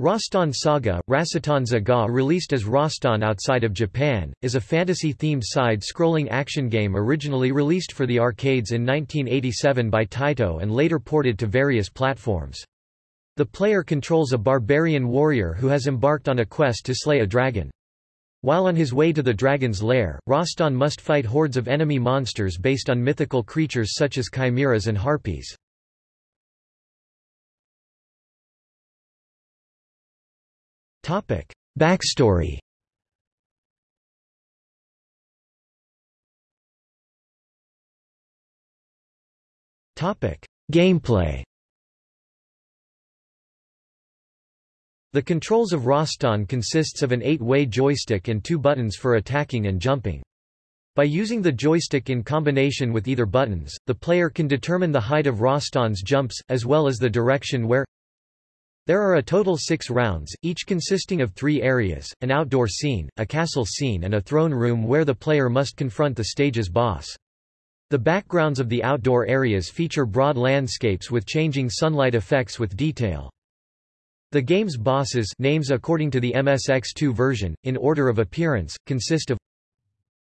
Rastan Saga, Rasitan Zaga released as Rastan outside of Japan, is a fantasy-themed side-scrolling action game originally released for the arcades in 1987 by Taito and later ported to various platforms. The player controls a barbarian warrior who has embarked on a quest to slay a dragon. While on his way to the dragon's lair, Rastan must fight hordes of enemy monsters based on mythical creatures such as chimeras and harpies. Topic: Backstory. Topic: Gameplay. The controls of Rastan consists of an eight-way joystick and two buttons for attacking and jumping. By using the joystick in combination with either buttons, the player can determine the height of Rastan's jumps, as well as the direction where there are a total six rounds, each consisting of three areas, an outdoor scene, a castle scene and a throne room where the player must confront the stage's boss. The backgrounds of the outdoor areas feature broad landscapes with changing sunlight effects with detail. The game's bosses names according to the MSX2 version, in order of appearance, consist of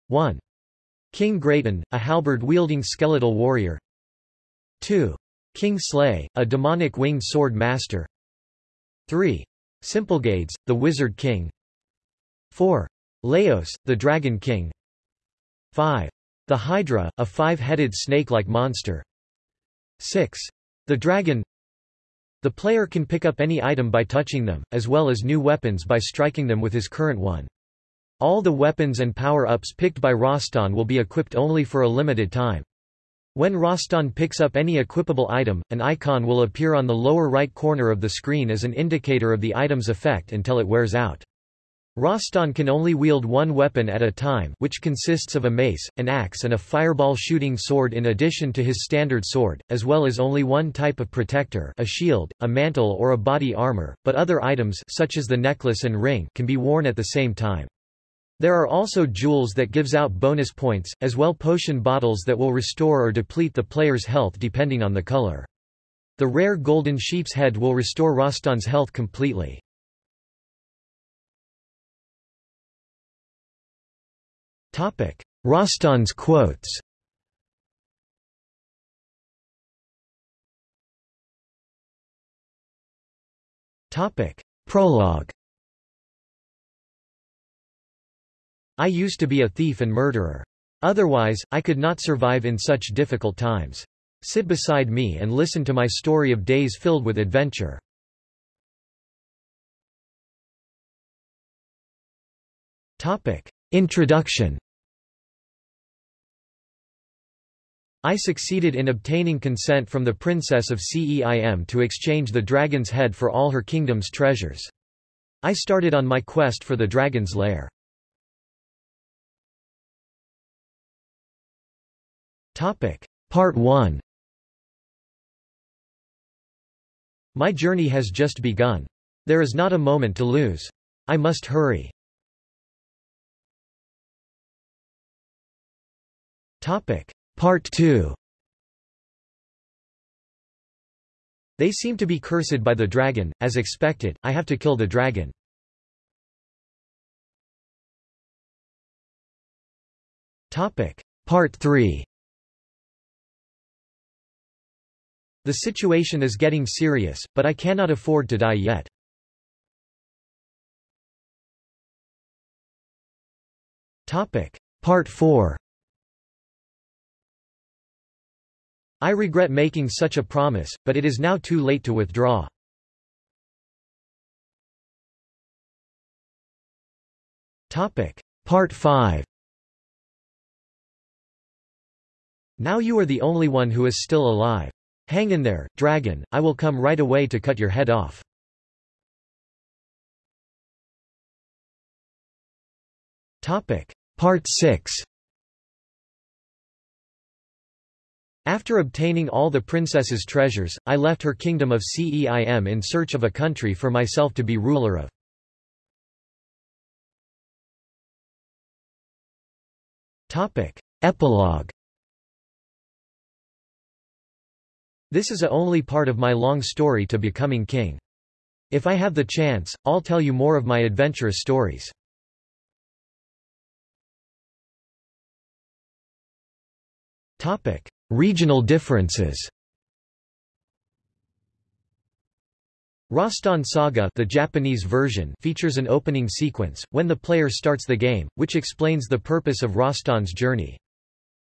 1. King Grayton, a halberd-wielding skeletal warrior 2. King Slay, a demonic winged sword master 3. Symplegades, the Wizard King 4. Leos, the Dragon King 5. The Hydra, a five-headed snake-like monster 6. The Dragon The player can pick up any item by touching them, as well as new weapons by striking them with his current one. All the weapons and power-ups picked by Rastan will be equipped only for a limited time. When Rastan picks up any equipable item, an icon will appear on the lower right corner of the screen as an indicator of the item's effect until it wears out. Rastan can only wield one weapon at a time which consists of a mace, an axe and a fireball shooting sword in addition to his standard sword, as well as only one type of protector a shield, a mantle or a body armor, but other items such as the necklace and ring can be worn at the same time. There are also jewels that gives out bonus points, as well potion bottles that will restore or deplete the player's health depending on the color. The rare golden sheep's head will restore Rastan's health completely. Rastan's quotes Prologue I used to be a thief and murderer. Otherwise, I could not survive in such difficult times. Sit beside me and listen to my story of days filled with adventure. Topic. Introduction I succeeded in obtaining consent from the princess of Ceim to exchange the dragon's head for all her kingdom's treasures. I started on my quest for the dragon's lair. Topic. Part 1 My journey has just begun. There is not a moment to lose. I must hurry. Topic. Part 2 They seem to be cursed by the dragon, as expected, I have to kill the dragon. Topic. Part 3 The situation is getting serious, but I cannot afford to die yet. Part 4 I regret making such a promise, but it is now too late to withdraw. Part 5 Now you are the only one who is still alive. Hang in there, dragon, I will come right away to cut your head off. Part 6 After obtaining all the princess's treasures, I left her kingdom of Ceim in search of a country for myself to be ruler of. Epilogue This is a only part of my long story to becoming king. If I have the chance, I'll tell you more of my adventurous stories. Topic: Regional differences. Rastan Saga the Japanese version features an opening sequence, when the player starts the game, which explains the purpose of Rastan's journey.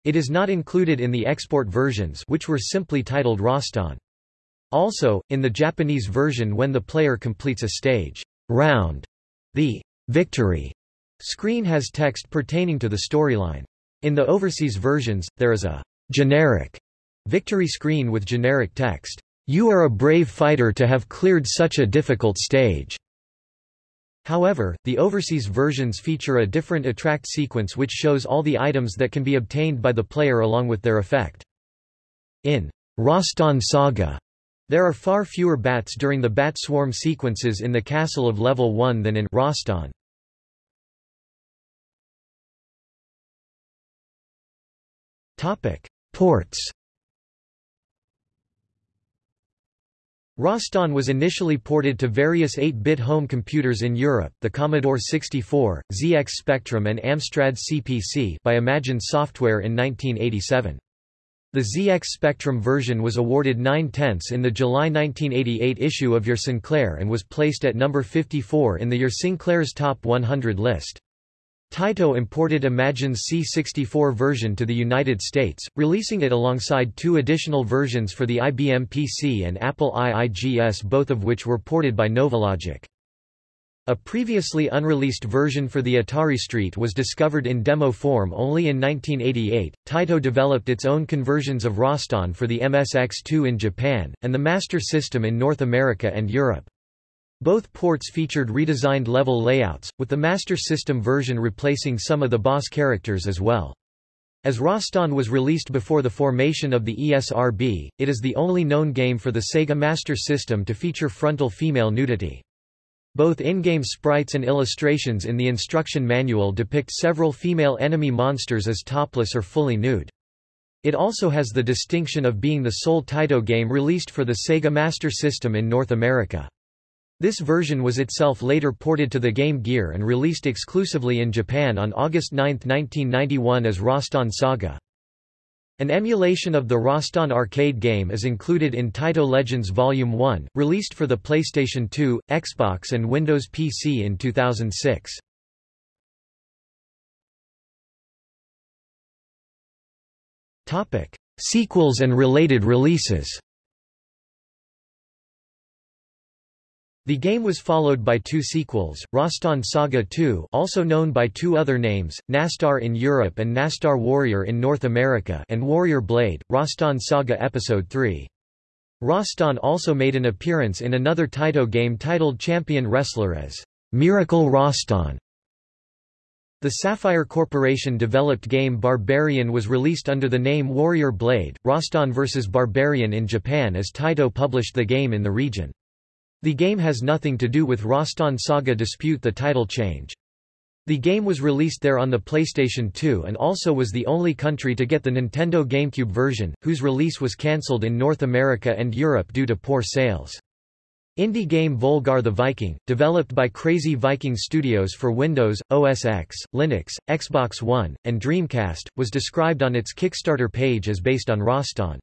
It is not included in the export versions which were simply titled Rastan. Also, in the Japanese version when the player completes a stage round, the victory screen has text pertaining to the storyline. In the overseas versions, there is a generic victory screen with generic text. You are a brave fighter to have cleared such a difficult stage. However, the overseas versions feature a different attract sequence which shows all the items that can be obtained by the player along with their effect. In Rastan Saga, there are far fewer bats during the bat swarm sequences in the castle of level 1 than in Rastan. Topic: Ports. Rastan was initially ported to various 8-bit home computers in Europe, the Commodore 64, ZX Spectrum and Amstrad CPC by Imagine Software in 1987. The ZX Spectrum version was awarded 9 tenths in the July 1988 issue of Your Sinclair and was placed at number 54 in the Your Sinclair's Top 100 list. Taito imported Imagine's C64 version to the United States, releasing it alongside two additional versions for the IBM PC and Apple IIGS both of which were ported by Novalogic. A previously unreleased version for the Atari ST was discovered in demo form only in 1988. Taito developed its own conversions of Rastan for the MSX2 in Japan, and the Master System in North America and Europe. Both ports featured redesigned level layouts, with the Master System version replacing some of the boss characters as well. As Rastan was released before the formation of the ESRB, it is the only known game for the Sega Master System to feature frontal female nudity. Both in-game sprites and illustrations in the instruction manual depict several female enemy monsters as topless or fully nude. It also has the distinction of being the sole Taito game released for the Sega Master System in North America. This version was itself later ported to the Game Gear and released exclusively in Japan on August 9, 1991 as Rastan Saga. An emulation of the Rastan arcade game is included in Taito Legends Volume 1, released for the PlayStation 2, Xbox and Windows PC in 2006. Sequels and related releases The game was followed by two sequels, Rastan Saga 2 also known by two other names, Nastar in Europe and Nastar Warrior in North America and Warrior Blade, Rastan Saga Episode 3. Rastan also made an appearance in another Taito game titled Champion Wrestler as Miracle Rastan. The Saffire Corporation developed game Barbarian was released under the name Warrior Blade, Rastan vs. Barbarian in Japan as Taito published the game in the region. The game has nothing to do with Rastan Saga dispute the title change. The game was released there on the PlayStation 2 and also was the only country to get the Nintendo GameCube version, whose release was cancelled in North America and Europe due to poor sales. Indie game Volgarr the Viking, developed by Crazy Viking Studios for Windows, OS X, Linux, Xbox One, and Dreamcast, was described on its Kickstarter page as based on Rastan.